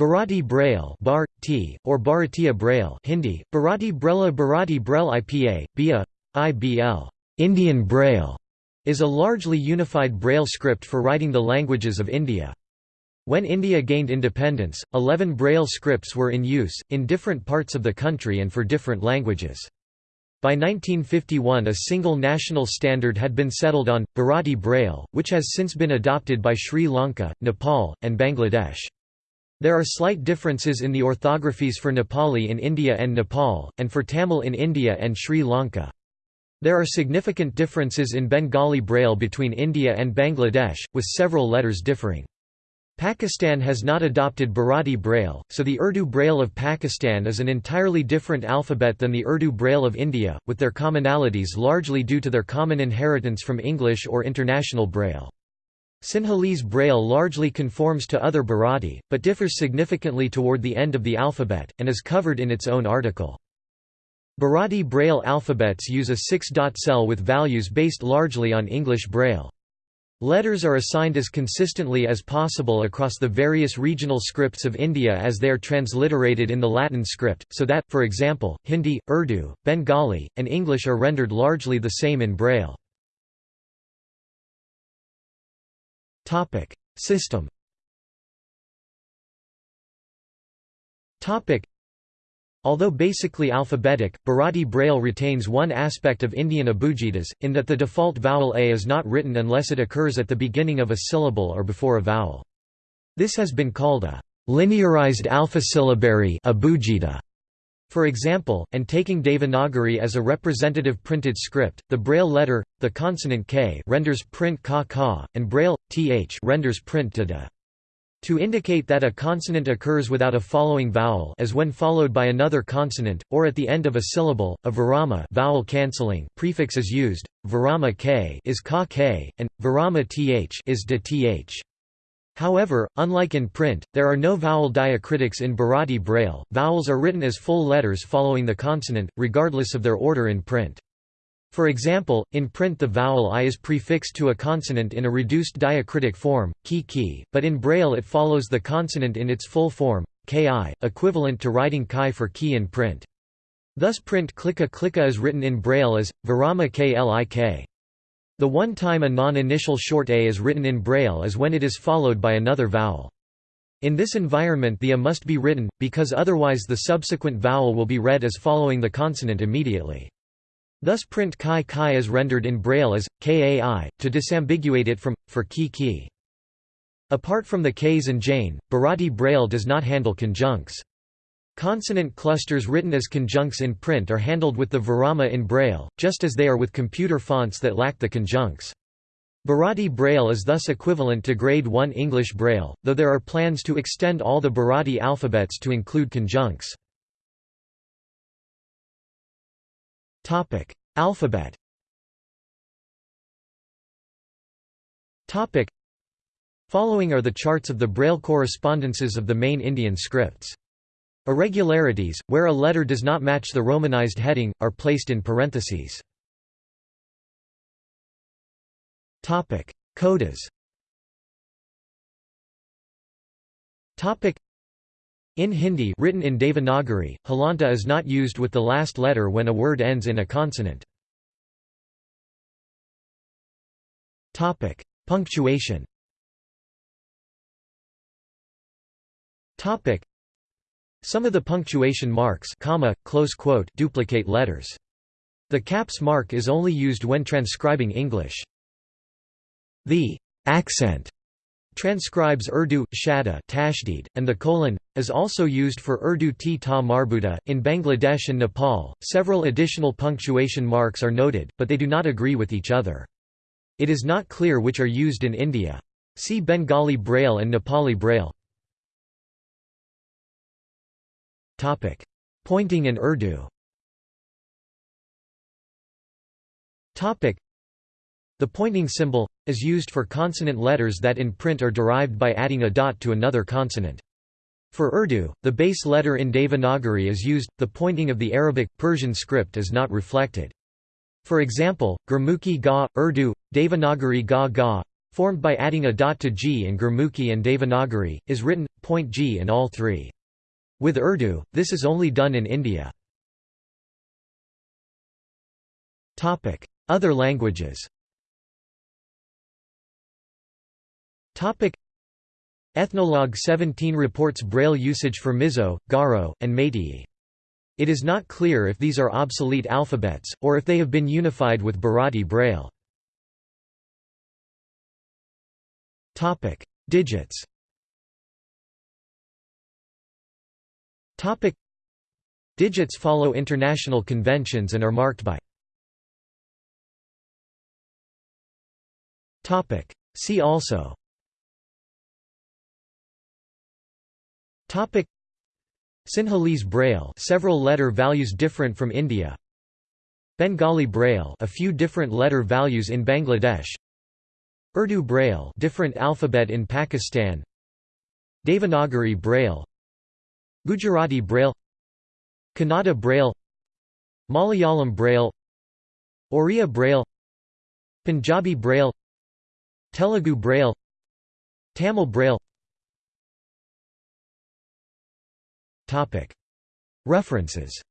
Bharati Braille bar, t, or Bharatiya Braille Hindi, Bharati Brella Bharati Braille IPA, BIA, IBL Indian Braille, is a largely unified Braille script for writing the languages of India. When India gained independence, 11 Braille scripts were in use, in different parts of the country and for different languages. By 1951 a single national standard had been settled on, Bharati Braille, which has since been adopted by Sri Lanka, Nepal, and Bangladesh. There are slight differences in the orthographies for Nepali in India and Nepal, and for Tamil in India and Sri Lanka. There are significant differences in Bengali Braille between India and Bangladesh, with several letters differing. Pakistan has not adopted Bharati Braille, so the Urdu Braille of Pakistan is an entirely different alphabet than the Urdu Braille of India, with their commonalities largely due to their common inheritance from English or International Braille. Sinhalese Braille largely conforms to other Bharati, but differs significantly toward the end of the alphabet, and is covered in its own article. Bharati Braille alphabets use a six-dot cell with values based largely on English Braille. Letters are assigned as consistently as possible across the various regional scripts of India as they are transliterated in the Latin script, so that, for example, Hindi, Urdu, Bengali, and English are rendered largely the same in Braille. System Topic: Although basically alphabetic, Bharati Braille retains one aspect of Indian abugidas, in that the default vowel a is not written unless it occurs at the beginning of a syllable or before a vowel. This has been called a linearized alphasyllabary abugida. For example, and taking Devanagari as a representative printed script, the Braille letter, the consonant k renders print ka ka, and Braille, th renders print da da. To indicate that a consonant occurs without a following vowel as when followed by another consonant, or at the end of a syllable, a virama vowel cancelling prefix is used, virama k is ka k, and virama th is de th. However, unlike in print, there are no vowel diacritics in Bharati Braille, vowels are written as full letters following the consonant, regardless of their order in print. For example, in print the vowel i is prefixed to a consonant in a reduced diacritic form, ki ki, but in Braille it follows the consonant in its full form, ki, equivalent to writing chi for key in print. Thus print klika klika is written in Braille as, virama klik. The one time a non-initial short a is written in Braille is when it is followed by another vowel. In this environment the a must be written, because otherwise the subsequent vowel will be read as following the consonant immediately. Thus print chi chi is rendered in Braille as, kai, to disambiguate it from, for ki ki. Apart from the k's and jane, Bharati Braille does not handle conjuncts. Consonant clusters written as conjuncts in print are handled with the virama in Braille, just as they are with computer fonts that lack the conjuncts. Bharati Braille is thus equivalent to Grade 1 English Braille, though there are plans to extend all the Bharati alphabets to include conjuncts. Alphabet. Following are the charts of the Braille correspondences of the main Indian scripts. Irregularities, where a letter does not match the romanized heading, are placed in parentheses. Codas. In Hindi written in Devanagari, halanta is not used with the last letter when a word ends in a consonant. Punctuation Some of the punctuation marks comma, close quote, duplicate letters. The caps mark is only used when transcribing English. The accent transcribes Urdu, shada tashdid, and the colon, is also used for Urdu t ta marbuta. In Bangladesh and Nepal, several additional punctuation marks are noted, but they do not agree with each other. It is not clear which are used in India. See Bengali Braille and Nepali Braille. Pointing in Urdu Topic: the pointing symbol, is used for consonant letters that in print are derived by adding a dot to another consonant. For Urdu, the base letter in Devanagari is used, the pointing of the Arabic, Persian script is not reflected. For example, Gurmukhi ga, Urdu, Devanagari ga ga, formed by adding a dot to G in Gurmukhi and Devanagari, is written, point G in all three. With Urdu, this is only done in India. Other languages Ethnologue 17 reports Braille usage for Mizo, Garo, and Meitei. It is not clear if these are obsolete alphabets, or if they have been unified with Bharati Braille. Digits Digits follow international conventions and are marked by Topic. See also Topic. Sinhalese Braille several letter values different from India. Bengali Braille a few different letter values in Bangladesh. Urdu Braille different alphabet in Pakistan. Devanagari Braille Gujarati Braille Kannada Braille Malayalam Braille Oriya Braille Punjabi Braille Telugu Braille Tamil Braille. References